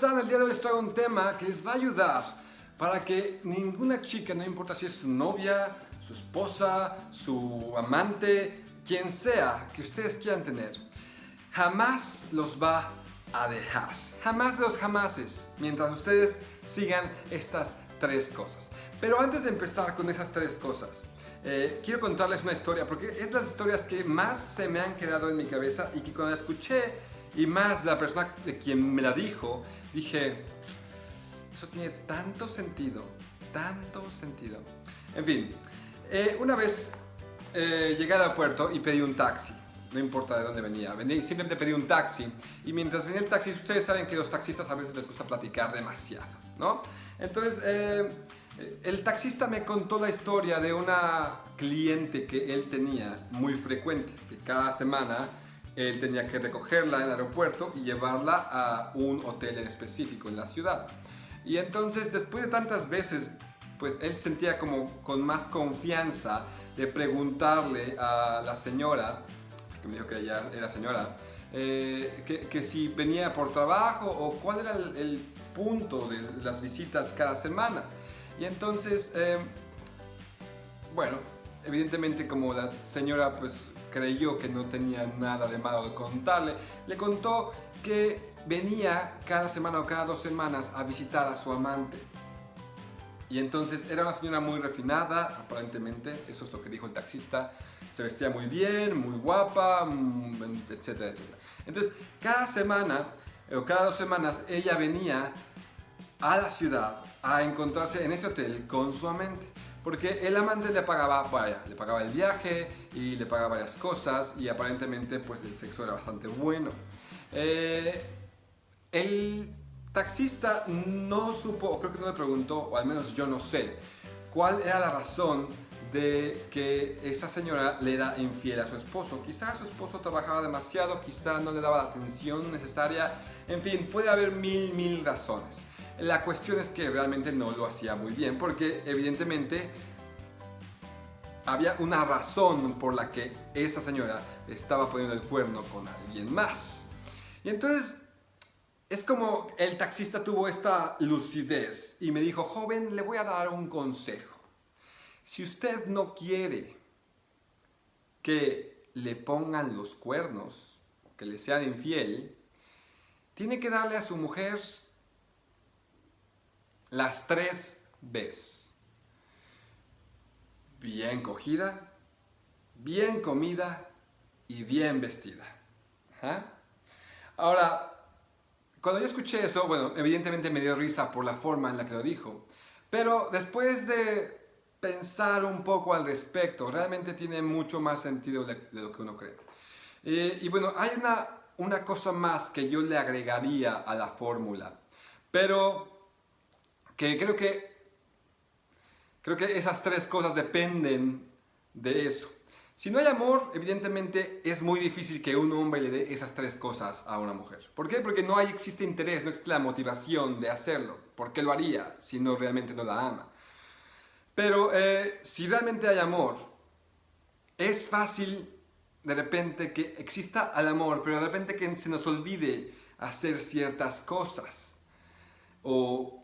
están? El día de hoy les traigo un tema que les va a ayudar para que ninguna chica, no importa si es su novia, su esposa, su amante, quien sea que ustedes quieran tener, jamás los va a dejar. Jamás de los jamases, mientras ustedes sigan estas tres cosas. Pero antes de empezar con esas tres cosas, eh, quiero contarles una historia, porque es las historias que más se me han quedado en mi cabeza y que cuando la escuché y más la persona de quien me la dijo, dije, eso tiene tanto sentido, tanto sentido. En fin, eh, una vez eh, llegué al aeropuerto y pedí un taxi. No importa de dónde venía, simplemente pedí un taxi y mientras venía el taxi, ustedes saben que los taxistas a veces les gusta platicar demasiado, ¿no? Entonces, el taxista me contó la historia de una cliente que él tenía muy frecuente, que cada semana él tenía que recogerla en el aeropuerto y llevarla a un hotel en específico en la ciudad. Y entonces, después de tantas veces, pues él sentía como con más confianza de preguntarle a la señora, que me dijo que ella era señora, eh, que, si venía por trabajo o cuál era el punto de las visitas cada semana. Y entonces, eh, bueno, evidentemente como la señora pues creyó que no tenía nada de malo de contarle, le contó que venía cada semana o cada dos semanas a visitar a su amante. Y entonces era una señora muy refinada, aparentemente, eso es lo que dijo el taxista, se vestía muy bien, muy guapa, mm, etcétera, etcétera. Entonces, cada semana o cada dos semanas ella venía a la ciudad a encontrarse en ese hotel con su amante. Porque el amante le pagaba, vaya, le pagaba el viaje y le pagaba varias cosas y aparentemente pues el sexo era bastante bueno. Eh, el taxista no supo, o creo que no le preguntó, o al menos yo no sé, cuál era la razón de que esa señora le era infiel a su esposo. Quizá su esposo trabajaba demasiado, quizá no le daba la atención necesaria, en fin, puede haber mil, mil razones. La cuestión es que realmente no lo hacía muy bien porque evidentemente había una razón por la que esa señora estaba poniendo el cuerno con alguien más. Y entonces es como el taxista tuvo esta lucidez y me dijo, joven, le voy a dar un consejo. Si usted no quiere que le pongan los cuernos, que le sean infiel, tiene que darle a su mujer las tres Bs. Bien cogida, bien comida y bien vestida. Ahora, cuando yo escuché eso, bueno, evidentemente me dio risa por la forma en la que lo dijo, pero después de pensar un poco al respecto, realmente tiene mucho más sentido de, lo que uno cree. Eh, y bueno, hay una, una cosa más que yo le agregaría a la fórmula, pero que creo que, creo que esas tres cosas dependen de eso. Si no hay amor, evidentemente es muy difícil que un hombre le dé esas tres cosas a una mujer. ¿Por qué? Porque no hay, existe interés, no existe la motivación de hacerlo. ¿Por qué lo haría si no realmente no la ama? Pero eh, si realmente hay amor, es fácil de repente que exista el amor, pero de repente que se nos olvide hacer ciertas cosas. O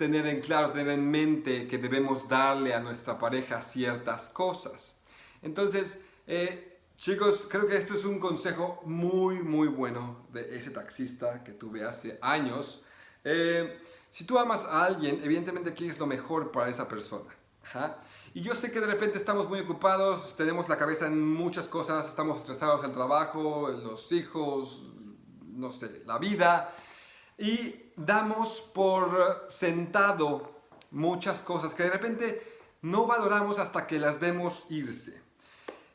tener en claro, tener en mente que debemos darle a nuestra pareja ciertas cosas. Entonces, eh, chicos, creo que esto es un consejo muy, muy bueno de ese taxista que tuve hace años. Eh, si tú amas a alguien, evidentemente quieres lo mejor para esa persona. Y yo sé que de repente estamos muy ocupados, tenemos la cabeza en muchas cosas, estamos estresados el trabajo, los hijos, no sé, la vida y damos por sentado muchas cosas que de repente no valoramos hasta que las vemos irse.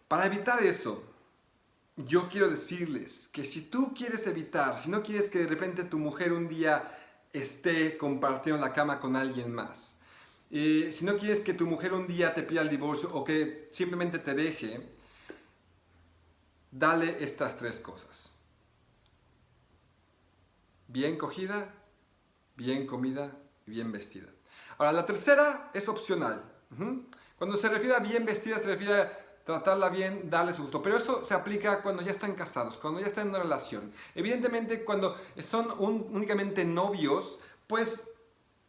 Para evitar eso, yo quiero decirles que si tú quieres evitar, si no quieres que de repente tu mujer un día esté compartiendo la cama con alguien más, eh, si no quieres que tu mujer un día te pida el divorcio o que simplemente te deje, dale estas tres cosas bien cogida, bien comida y bien vestida. Ahora, la tercera es opcional. Cuando se refiere a bien vestida, se refiere a tratarla bien, darle su gusto. Pero eso se aplica cuando ya están casados, cuando ya están en una relación. Evidentemente, cuando son únicamente novios, pues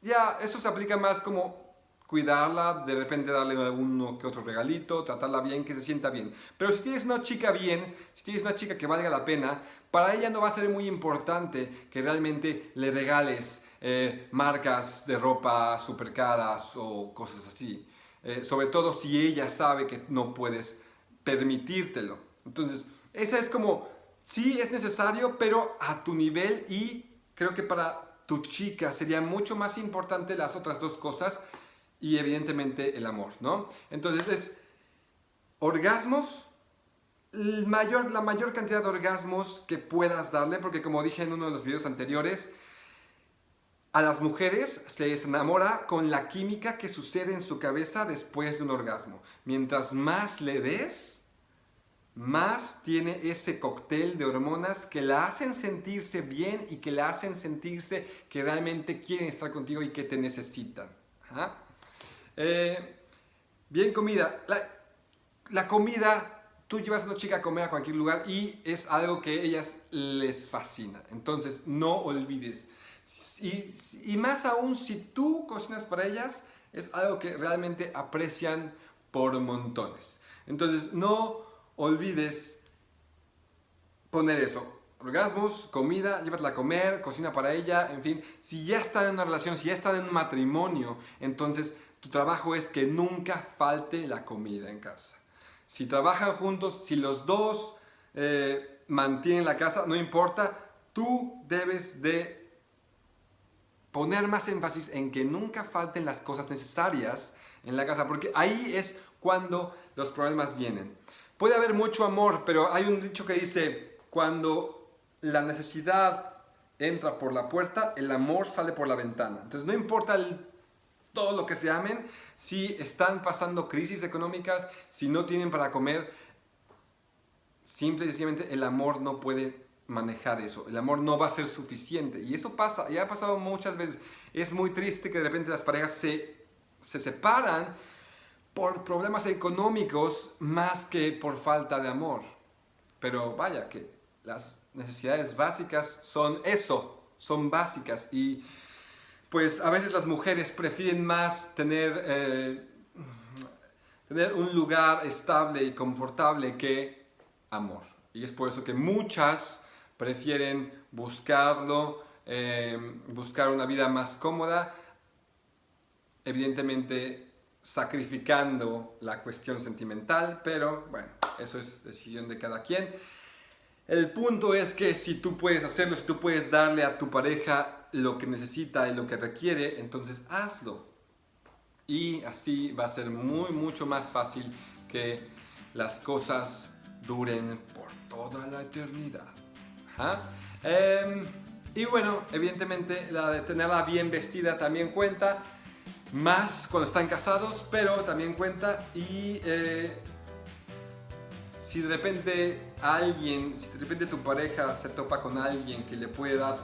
ya eso se aplica más como cuidarla, de repente darle uno que otro regalito, tratarla bien, que se sienta bien. Pero si tienes una chica bien, si tienes una chica que valga la pena, para ella no va a ser muy importante que realmente le regales eh, marcas de ropa super caras o cosas así. Eh, sobre todo si ella sabe que no puedes permitírtelo. Entonces, esa es como, sí es necesario, pero a tu nivel y creo que para tu chica sería mucho más importante las otras dos cosas y evidentemente el amor, ¿no? Entonces es orgasmos, la mayor cantidad de orgasmos que puedas darle, porque como dije en uno de los videos anteriores, a las mujeres se les enamora con la química que sucede en su cabeza después de un orgasmo. Mientras más le des, más tiene ese cóctel de hormonas que la hacen sentirse bien y que la hacen sentirse que realmente quieren estar contigo y que te necesitan. Eh, bien comida. La, la, comida, tú llevas a una chica a comer a cualquier lugar y es algo que a ellas les fascina. Entonces, no olvides y, más aún si tú cocinas para ellas, es algo que realmente aprecian por montones. Entonces no olvides poner eso. Orgasmos, comida, llévatela a comer, cocina para ella, en fin. Si ya están en una relación, si ya están en un matrimonio, entonces tu trabajo es que nunca falte la comida en casa. Si trabajan juntos, si los dos eh, mantienen la casa, no importa, tú debes de poner más énfasis en que nunca falten las cosas necesarias en la casa, porque ahí es cuando los problemas vienen. Puede haber mucho amor, pero hay un dicho que dice, cuando la necesidad entra por la puerta, el amor sale por la ventana. Entonces no importa todo lo que se amen, si están pasando crisis económicas, si no tienen para comer, simple y sencillamente el amor no puede manejar eso. El amor no va a ser suficiente. Y eso pasa, ya ha pasado muchas veces. Es muy triste que de repente las parejas se, se separan por problemas económicos más que por falta de amor. Pero vaya que las necesidades básicas son eso, son básicas. Y pues a veces las mujeres prefieren más tener, eh, tener un lugar estable y confortable que amor. Y es por eso que muchas prefieren buscarlo, eh, buscar una vida más cómoda, evidentemente sacrificando la cuestión sentimental, pero bueno, eso es decisión de cada quien. El punto es que si tú puedes hacerlo, si tú puedes darle a tu pareja lo que necesita y lo que requiere, entonces hazlo. Y así va a ser muy, mucho más fácil que las cosas duren por toda la eternidad. Em, y bueno, evidentemente la de tenerla bien vestida también cuenta, más cuando están casados, pero también cuenta y eh, si de repente alguien, si de repente tu pareja se topa con alguien que le puede dar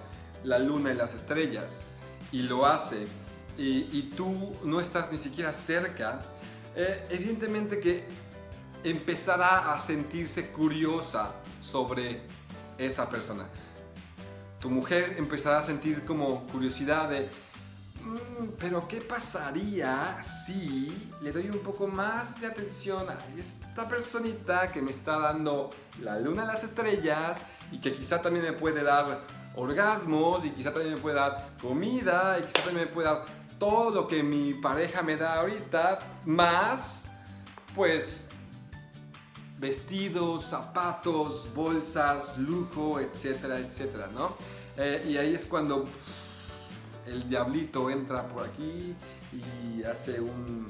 la luna y las estrellas y lo hace y, tú no estás ni siquiera cerca, eh, evidentemente que empezará a sentirse curiosa sobre esa persona. Tu mujer empezará a sentir como curiosidad de, mm, pero ¿qué pasaría si le doy un poco más de atención a esta personita que me está dando la luna a las estrellas y que quizá también me puede dar orgasmos y quizá también me puede dar comida y quizá también me puede dar todo lo que mi pareja me da ahorita, más pues vestidos, zapatos, bolsas, lujo, etcétera, etcétera, ¿no? Eh, y ahí es cuando el diablito entra por aquí y hace un,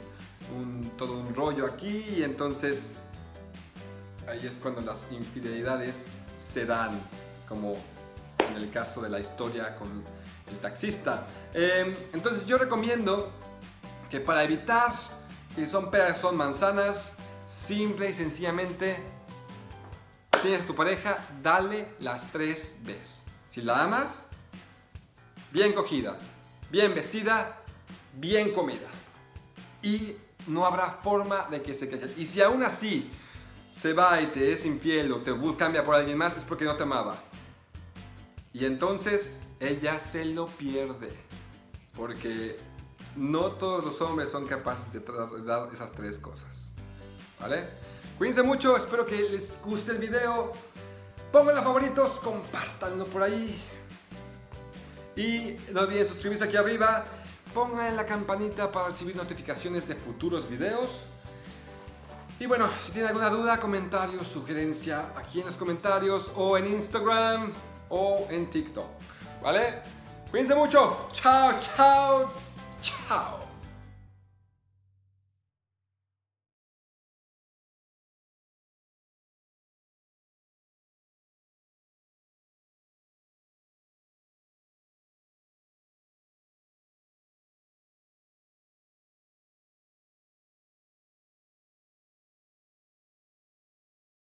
todo un rollo aquí y entonces ahí es cuando las infidelidades se dan, como en el caso de la historia con el taxista. Em, entonces yo recomiendo que para evitar que son peras, son manzanas, Simple y sencillamente, tienes tu pareja, dale las tres Bs. Si la amas, bien cogida, bien vestida, bien comida. Y no habrá forma de que se caiga. Y si aún así se va y te es infiel o te cambia por alguien más, es porque no te amaba. Y entonces ella se lo pierde. Porque no todos los hombres son capaces de dar esas tres cosas. ¿Vale? Cuídense mucho, espero que les guste el video. Pónganlo a favoritos, compártanlo por ahí. Y no olviden suscribirse aquí arriba. Pongan la campanita para recibir notificaciones de futuros videos. Y bueno, si tienen alguna duda, comentario, sugerencia, aquí en los comentarios o en Instagram o en TikTok. ¿Vale? Cuídense mucho. Chao, chao, chao.